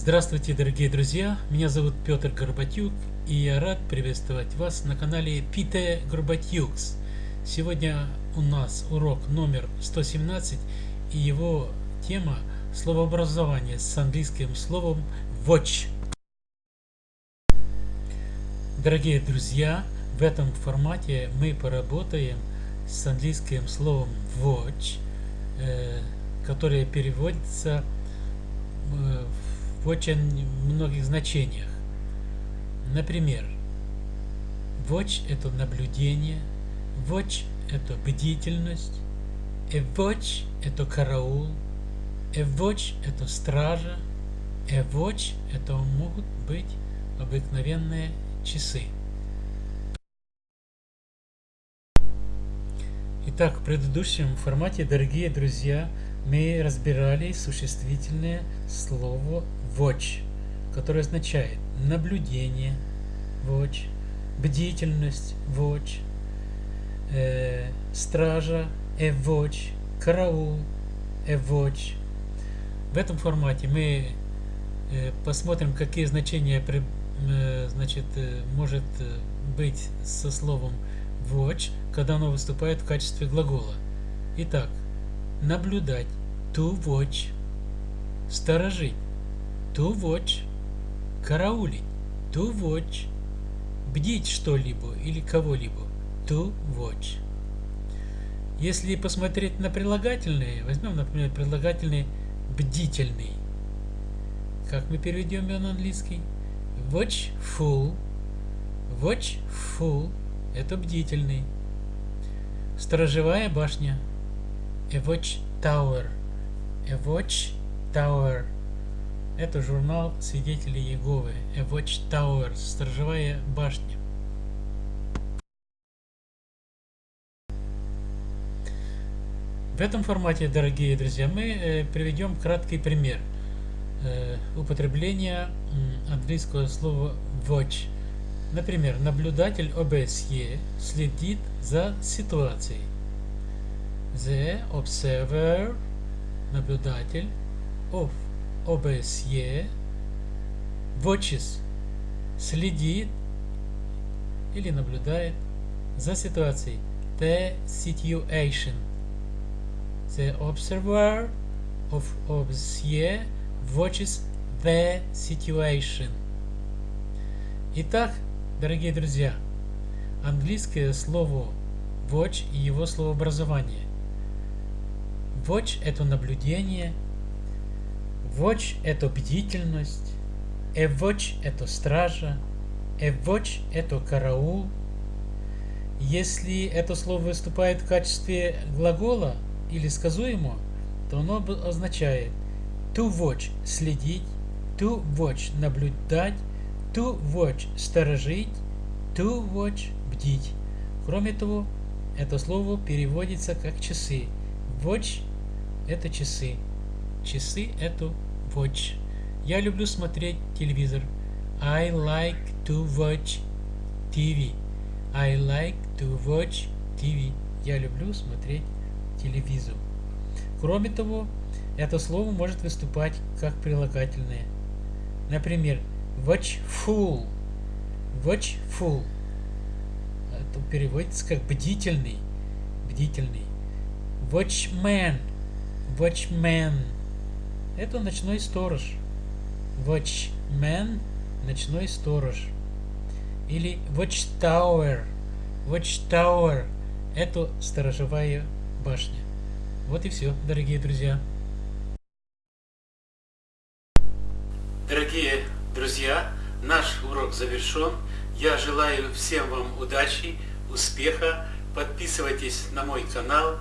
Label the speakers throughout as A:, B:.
A: Здравствуйте, дорогие друзья! Меня зовут Петр Горбатюк, и я рад приветствовать вас на канале Пите Горбатюкс. Сегодня у нас урок номер 117, и его тема словообразование с английским словом watch. Дорогие друзья, в этом формате мы поработаем с английским словом watch, э, которое переводится э, в очень многих значениях. Например, watch – это наблюдение, watch – это бдительность, a watch – это караул, a watch – это стража, a watch – это могут быть обыкновенные часы. Итак, в предыдущем формате, дорогие друзья, мы разбирали существительное слово watch, которое означает наблюдение, watch, бдительность, watch, э, стража, a watch, караул, a watch. В этом формате мы э, посмотрим, какие значения э, значит, э, может быть со словом watch, когда оно выступает в качестве глагола. Итак, наблюдать, to watch, сторожить, to watch, караулить, to watch, бдить что-либо или кого-либо, to watch. Если посмотреть на прилагательные, возьмем, например, прилагательный бдительный. Как мы переведем его на английский? Watchful. Watchful – это бдительный. Сторожевая башня. A watch tower. A watch tower. Это журнал свидетелей Иеговы. A Watchtower. Сторожевая башня. В этом формате, дорогие друзья, мы э, приведем краткий пример э, употребления английского слова watch. Например, наблюдатель ОБСЕ следит за ситуацией. The observer, наблюдатель, of OBSE watches следит или наблюдает за ситуацией the situation. The observer of OBSE watches the situation. Итак, дорогие друзья, английское слово watch и его словообразование. Watch – это наблюдение – Watch – это бдительность, a watch – это стража, a watch – это караул. Если это слово выступает в качестве глагола или сказуемого, то оно означает to watch – следить, to watch – наблюдать, to watch – сторожить, to watch – бдить. Кроме того, это слово переводится как часы. Watch – это часы. Часы – это watch. Я люблю смотреть телевизор. I like to watch TV. I like to watch TV. Я люблю смотреть телевизор. Кроме того, это слово может выступать как прилагательное. Например, watchful. Watchful. Это переводится как бдительный. Бдительный. Watchman. Watchman. Это ночной сторож. Watchman – ночной сторож. Или watchtower. Watchtower – это сторожевая башня. Вот и все, дорогие друзья. Дорогие друзья, наш урок завершен. Я желаю всем вам удачи, успеха. Подписывайтесь на мой канал,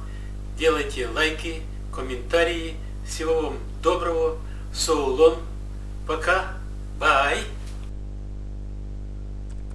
A: делайте лайки, комментарии. Всего вам доброго. So long. Пока. Bye.